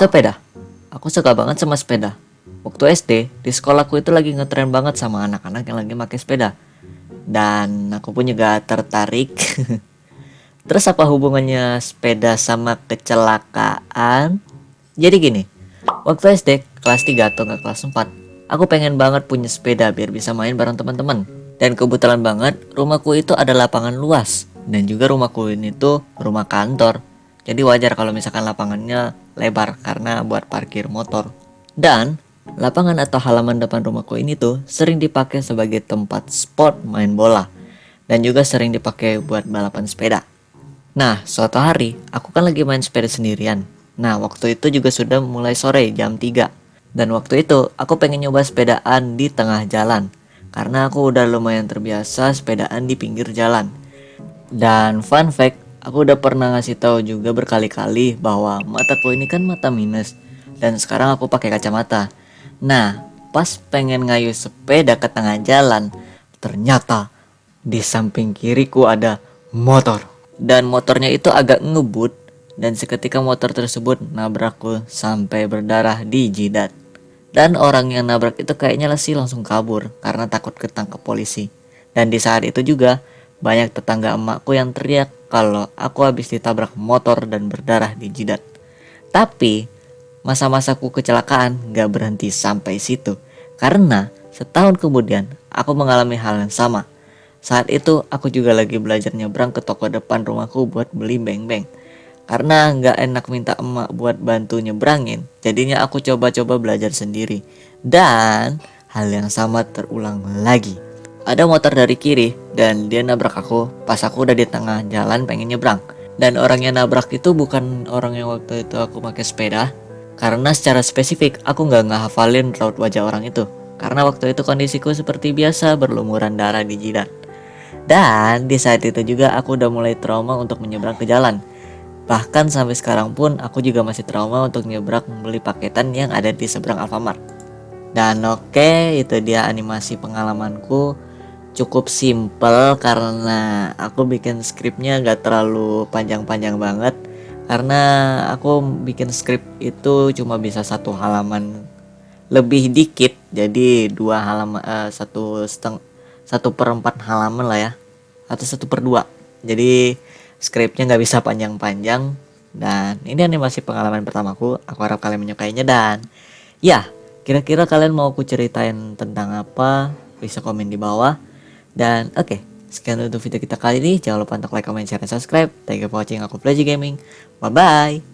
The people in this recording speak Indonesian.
Sepeda. Aku suka banget sama sepeda. Waktu SD, di sekolahku itu lagi ngetren banget sama anak-anak yang lagi pakai sepeda. Dan aku pun juga tertarik. Terus apa hubungannya sepeda sama kecelakaan? Jadi gini, waktu SD kelas 3 atau nggak kelas 4, aku pengen banget punya sepeda biar bisa main bareng teman-teman. Dan kebetulan banget rumahku itu ada lapangan luas dan juga rumahku ini tuh rumah kantor. Jadi wajar kalau misalkan lapangannya lebar karena buat parkir motor. Dan lapangan atau halaman depan rumahku ini tuh sering dipakai sebagai tempat sport main bola dan juga sering dipakai buat balapan sepeda. Nah, suatu hari aku kan lagi main sepeda sendirian. Nah, waktu itu juga sudah mulai sore jam 3. Dan waktu itu aku pengen nyoba sepedaan di tengah jalan karena aku udah lumayan terbiasa sepedaan di pinggir jalan. Dan fun fact, aku udah pernah ngasih tahu juga berkali-kali bahwa mataku ini kan mata minus dan sekarang aku pakai kacamata. Nah, pas pengen ngayuh sepeda ke tengah jalan, ternyata di samping kiriku ada motor. Dan motornya itu agak ngebut dan seketika motor tersebut nabrakku sampai berdarah di jidat. Dan orang yang nabrak itu kayaknya sih langsung kabur karena takut ketangkep polisi. Dan di saat itu juga banyak tetangga emakku yang teriak kalau aku habis ditabrak motor dan berdarah di jidat. Tapi Masa-masaku kecelakaan gak berhenti sampai situ karena setahun kemudian aku mengalami hal yang sama. Saat itu aku juga lagi belajar nyebrang ke toko depan rumahku buat beli beng-beng. Karena gak enak minta emak buat bantu nyebrangin, jadinya aku coba-coba belajar sendiri. Dan hal yang sama terulang lagi. Ada motor dari kiri dan dia nabrak aku pas aku udah di tengah jalan pengen nyebrang. Dan orang yang nabrak itu bukan orang yang waktu itu aku pakai sepeda, karena secara spesifik aku nggak ngehafalin raut wajah orang itu. Karena waktu itu kondisiku seperti biasa berlumuran darah di jidat. Dan di saat itu juga aku udah mulai trauma untuk menyeberang ke jalan. Bahkan sampai sekarang pun aku juga masih trauma untuk nyebrang membeli paketan yang ada di seberang Alfamart. Dan oke, okay, itu dia animasi pengalamanku. Cukup simple karena aku bikin skripnya gak terlalu panjang-panjang banget. Karena aku bikin skrip itu cuma bisa satu halaman lebih dikit jadi dua halaman uh, satu seteng satu per empat halaman lah ya atau satu per dua. Jadi skripnya nggak bisa panjang-panjang dan ini animasi pengalaman pertamaku. Aku harap kalian menyukainya dan ya kira-kira kalian mau aku ceritain tentang apa bisa komen di bawah dan oke okay, Sekian untuk video kita kali ini. Jangan lupa untuk like, comment, share, dan subscribe. Thank you for watching. Aku Plaji Gaming. Bye-bye.